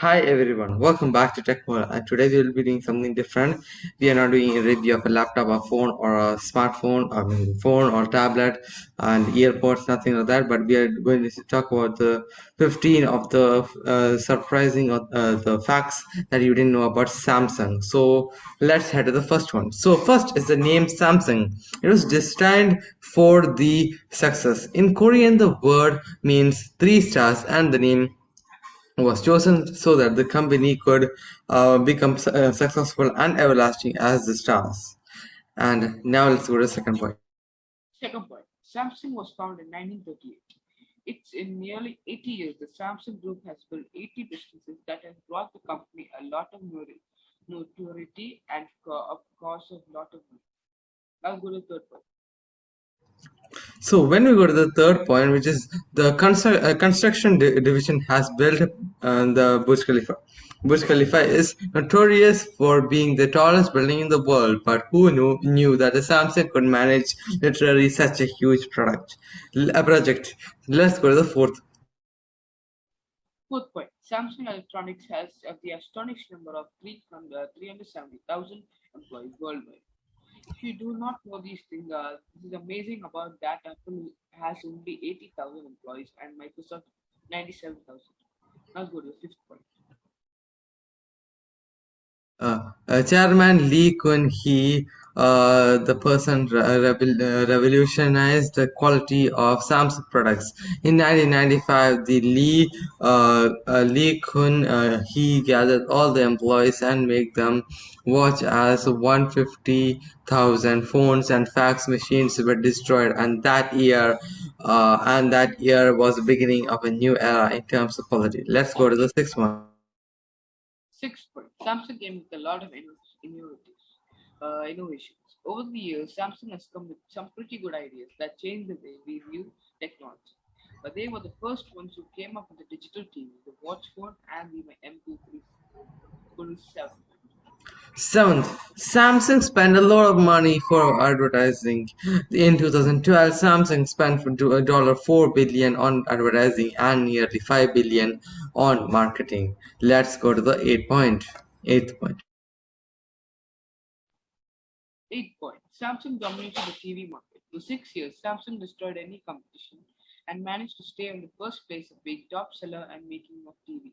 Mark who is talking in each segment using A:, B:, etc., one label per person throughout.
A: Hi everyone, welcome back to Tech World. And today we will be doing something different. We are not doing a review of a laptop, a phone, or a smartphone, I mean phone or tablet, and earpods, nothing like that. But we are going to talk about the 15 of the uh, surprising uh, the facts that you didn't know about Samsung. So let's head to the first one. So first is the name Samsung. It was destined for the success. In Korean, the word means three stars, and the name was chosen so that the company could uh, become su- uh, successful and everlasting as the stars. And now let's go to the second point.
B: Second point, Samsung was founded in 1938. It's in nearly 80 years, the Samsung Group has built 80 businesses that has brought the company a lot of notoriety and, of course, a lot of money. Now go to the third point.
A: So when we go to the third point, which is the constru- uh, construction di- division has built uh, the Burj Khalifa. Burj Khalifa is notorious for being the tallest building in the world, but who knew, knew that the Samsung could manage literally such a huge product, a project? Let's go to the fourth
B: Fourth point, Samsung Electronics has uh, the astonishing number of 300 uh, 370,000 employees worldwide. If you do not know these things, uh, this is amazing about that Apple has only 80,000 employees and Microsoft 97,000. Now go to the fifth point.
A: Uh, uh, Chairman Lee Kun-hee, uh, the person uh, revolutionized the quality of Samsung products. In 1995, the Lee uh, uh, Lee Kun uh, he gathered all the employees and made them watch as 150,000 phones and fax machines were destroyed. And that year, uh, and that year was the beginning of a new era in terms of quality. Let's go to the sixth one.
B: Sixth point, Samsung came with a lot of inno- innovatives, uh, innovations. Over the years, Samsung has come with some pretty good ideas that change the way we view technology. But they were the first ones who came up with the digital TV, the watch phone, and the MP3 7.
A: Seventh, Samsung spent a lot of money for advertising. In 2012, Samsung spent $4 billion on advertising and nearly 5 billion on marketing. Let's go to the eighth point. Eighth point.
B: Eighth point, Samsung dominated the TV market. For six years, Samsung destroyed any competition and managed to stay in the first place of being top seller and making of TV.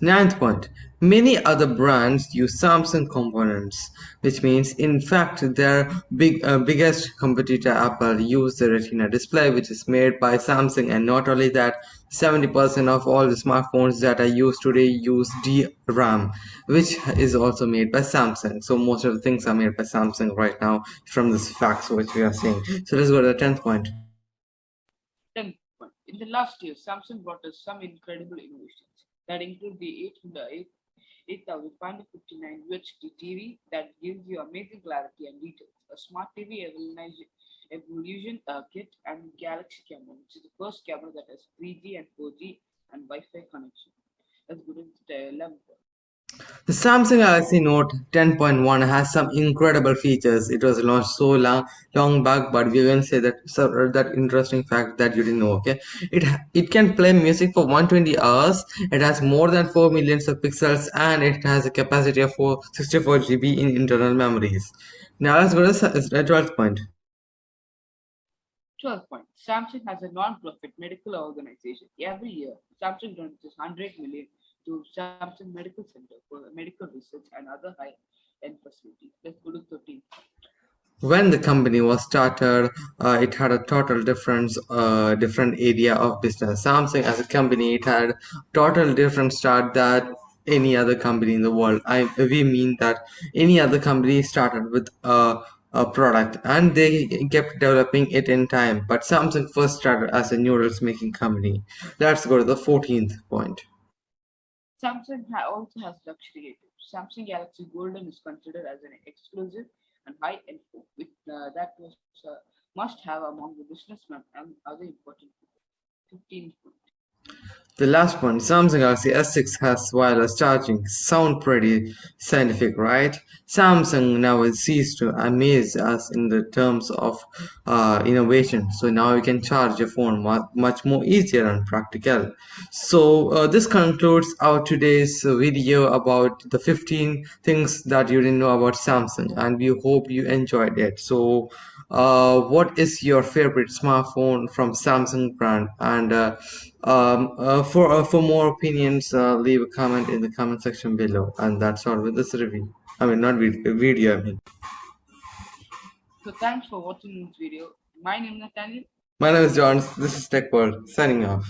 A: Ninth point. Many other brands use Samsung components, which means, in fact, their big uh, biggest competitor Apple use the Retina display, which is made by Samsung. And not only that, 70% of all the smartphones that are used today use DRAM, which is also made by Samsung. So most of the things are made by Samsung right now from this facts which we are seeing. So let's go to the tenth point.
B: Tenth point, in the last year, Samsung brought us some incredible innovations that include the 800 8559 UHD TV that gives you amazing clarity and details, a smart TV evolution, uh, kit, and Galaxy camera, which is the first camera that has 3G and 4G and Wi-Fi connection. Let's go to the 11th one.
A: The Samsung Galaxy Note 10.1 has some incredible features. It was launched so long, long back, but we're going to say that so, that interesting fact that you didn't know. Okay, it it can play music for 120 hours. It has more than 4 millions of pixels, and it has a capacity of 464 GB in internal memories. Now let's go to the 12th uh, point.
B: 12th point, Samsung has a non-profit medical organization. Every year, Samsung donates 100 million to Samsung Medical Center for medical research and other high-end facilities. Let's go to 13th.
A: when the company was started uh, it had a total different uh, different area of business. Samsung as a company it had total different start that any other company in the world. I we mean that any other company started with a, a product and they kept developing it in time. But samsung first started as a noodles making company. Let's go to the 14th point
B: Samsung also has luxury items. Samsung Galaxy Golden is considered as an exclusive and high-end phone with, uh, that was uh, must have among the businessmen and other important people. 15th point.
A: The last one, Samsung Galaxy S6 has wireless charging. Sound pretty scientific, right? Samsung never ceased to amaze us in the terms of uh, innovation. So now you can charge your phone much more easier and practical. So uh, this concludes our today's video about the 15 things that you didn't know about Samsung, and we hope you enjoyed it. So uh, what is your favorite smartphone from Samsung brand? And uh, um, uh, for uh, for more opinions, uh, leave a comment in the comment section below. And that's all with this review. I mean, not video, video. I mean.
B: So thanks for watching this video. My name is Nathaniel.
A: My name is John. This is Tech World. Signing off.